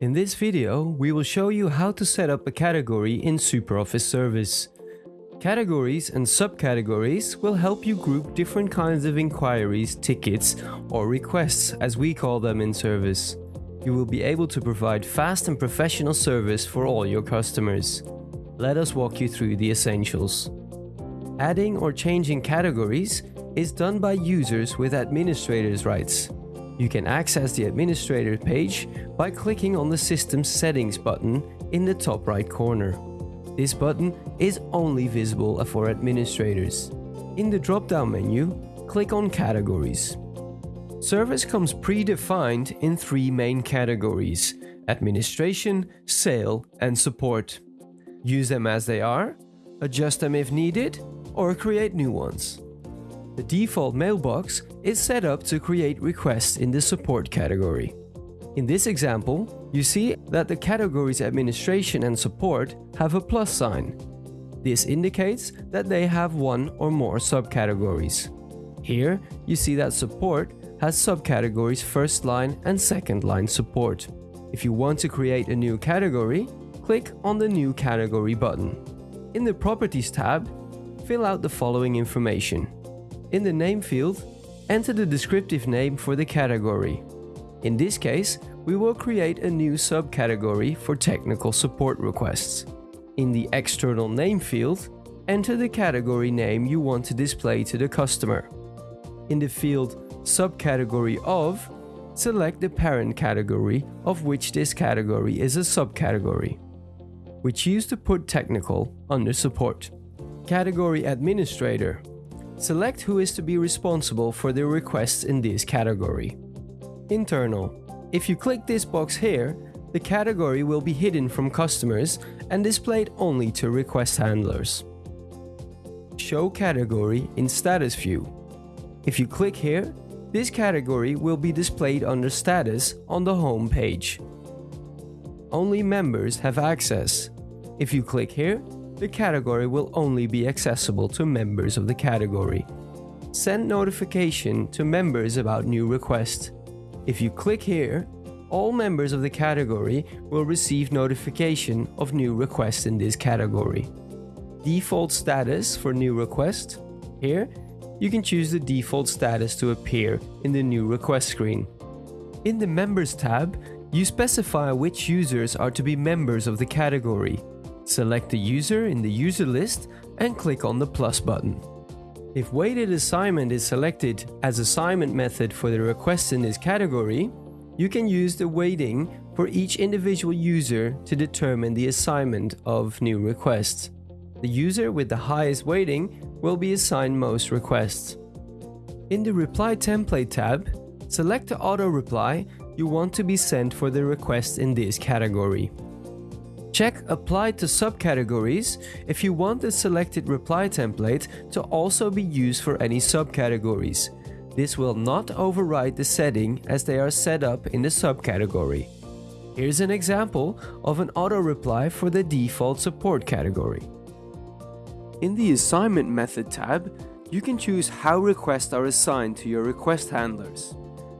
In this video, we will show you how to set up a category in SuperOffice Service. Categories and subcategories will help you group different kinds of inquiries, tickets, or requests as we call them in service. You will be able to provide fast and professional service for all your customers. Let us walk you through the essentials. Adding or changing categories is done by users with administrators rights. You can access the administrator page by clicking on the System Settings button in the top right corner. This button is only visible for administrators. In the drop-down menu, click on Categories. Service comes predefined in three main categories, administration, sale and support. Use them as they are, adjust them if needed, or create new ones. The default mailbox is set up to create requests in the support category. In this example, you see that the categories administration and support have a plus sign. This indicates that they have one or more subcategories. Here, you see that support has subcategories first line and second line support. If you want to create a new category, click on the New Category button. In the Properties tab, fill out the following information. In the name field, enter the descriptive name for the category. In this case, we will create a new subcategory for technical support requests. In the external name field, enter the category name you want to display to the customer. In the field subcategory of, select the parent category of which this category is a subcategory. We choose to put technical under support. Category administrator. Select who is to be responsible for the requests in this category. Internal. If you click this box here, the category will be hidden from customers and displayed only to request handlers. Show category in status view. If you click here, this category will be displayed under Status on the home page. Only members have access. If you click here, the category will only be accessible to members of the category. Send notification to members about new requests. If you click here, all members of the category will receive notification of new requests in this category. Default status for new request. Here, you can choose the default status to appear in the new request screen. In the Members tab, you specify which users are to be members of the category. Select the user in the user list and click on the plus button. If weighted assignment is selected as assignment method for the requests in this category, you can use the weighting for each individual user to determine the assignment of new requests. The user with the highest weighting will be assigned most requests. In the Reply Template tab, select the auto reply you want to be sent for the request in this category. Check Apply to subcategories if you want the selected reply template to also be used for any subcategories. This will not override the setting as they are set up in the subcategory. Here's an example of an auto reply for the default support category. In the Assignment Method tab, you can choose how requests are assigned to your request handlers.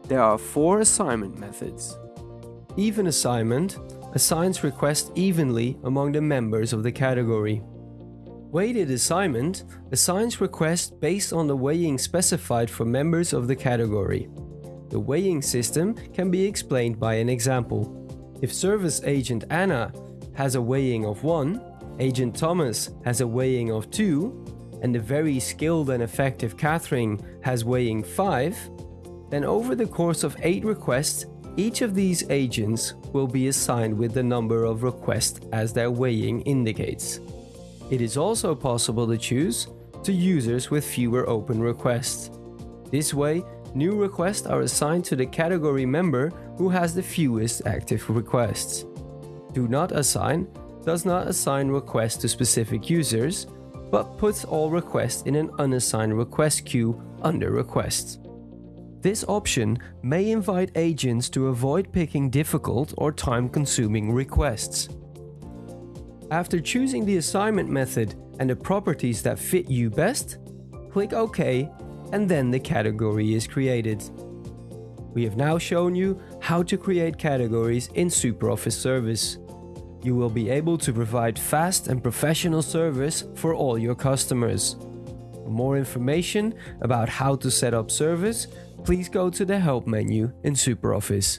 There are four assignment methods. Even assignment assigns requests evenly among the members of the category. Weighted assignment assigns requests based on the weighing specified for members of the category. The weighing system can be explained by an example. If service agent Anna has a weighing of 1, Agent Thomas has a weighing of 2, and the very skilled and effective Catherine has weighing 5, then over the course of 8 requests, each of these agents will be assigned with the number of requests as their weighing indicates. It is also possible to choose to users with fewer open requests. This way, new requests are assigned to the category member who has the fewest active requests. Do not assign does not assign requests to specific users, but puts all requests in an unassigned request queue under requests. This option may invite agents to avoid picking difficult or time-consuming requests. After choosing the assignment method and the properties that fit you best, click OK and then the category is created. We have now shown you how to create categories in SuperOffice Service. You will be able to provide fast and professional service for all your customers. For more information about how to set up service, please go to the Help menu in SuperOffice.